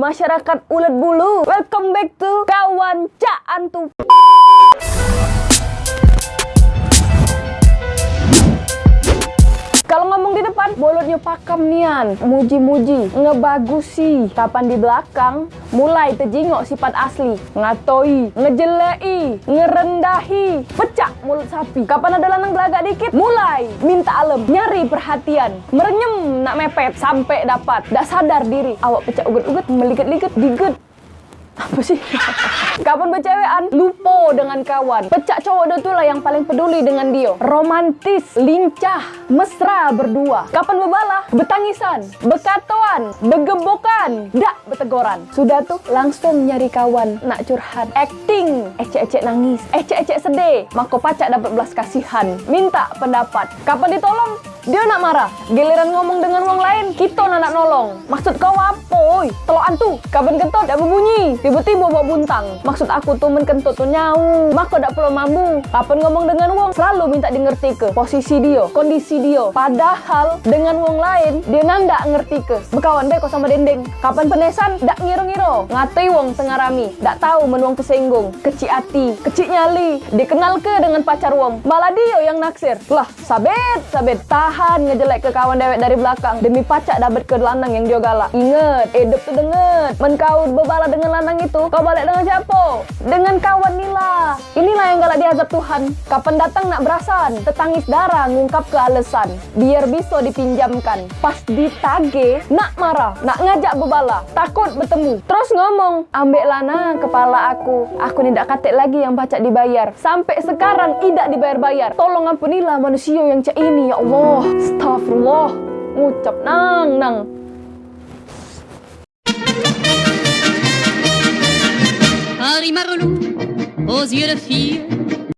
masyarakat ulet bulu. Welcome back to kawan Cak Antu. Bolotnya pakam nian, muji-muji, ngebagusi. Kapan di belakang, mulai tejingok sifat asli, ngatoi, ngejelei, ngerendahi, pecah mulut sapi. Kapan ada lanang belagak dikit, mulai minta alem, nyari perhatian, merenyem nak mepet sampai dapat. Dak sadar diri, awak pecah uget-uget, meliget-liget, diget. Apa sih? Kapan bercewekan, lupa dengan kawan. Pecak cowok dia lah yang paling peduli dengan dia. Romantis, lincah, mesra berdua. Kapan berbalah, bertangisan, berkatuan, bergebokan, dak berteguran. Sudah tuh langsung nyari kawan, nak curhat. Acting, ecek-ecek nangis, ecek-ecek sedih. Maka pacak dapat belas kasihan. Minta pendapat. Kapan ditolong, dia nak marah. Giliran ngomong dengan orang lain, kita nak nak nolong. Maksud kau apa? Oi, telok antu. Kapan kentut dak berbunyi. Tiba-tiba bawa buntang. Maksud aku tuh menkentut tuh nyau. Maka dak perlu mambu. Kapan ngomong dengan wong, selalu minta di ngerti ke. Posisi dia, kondisi dia. Padahal dengan wong lain, dia nanda ngerti ke. Berkawan deh kok sama dendeng. Kapan penesan, dak ngiro-ngiro. Ngatui wong tengah rami. Dak tahu menuang kesenggung. Kecil hati, kecil nyali. Dikenal ke dengan pacar wong. Malah dia yang naksir. Lah, sabet, sabet. Tahan ngejelek ke kawan dewek dari belakang. Demi pacak dapat ke lanang yang dia galak. Ingat, hidup tuh denget. Menkau berbala dengan lanang itu, kau balik dengan siapa? Dengan kawan Nila. Diazab Tuhan. Kapan datang nak berasan, tetangis darah ngungkap ke alasan. Biar bisa dipinjamkan. Pas ditage, nak marah, nak ngajak berbala. Takut bertemu. Terus ngomong, ambil lana kepala aku. Aku tidak katik lagi yang pacak dibayar. Sampai sekarang tidak dibayar-bayar. Tolong ampunilah manusia yang cak ini, ya Allah. Astagfirullah. Ngucap nang nang. Rose, a.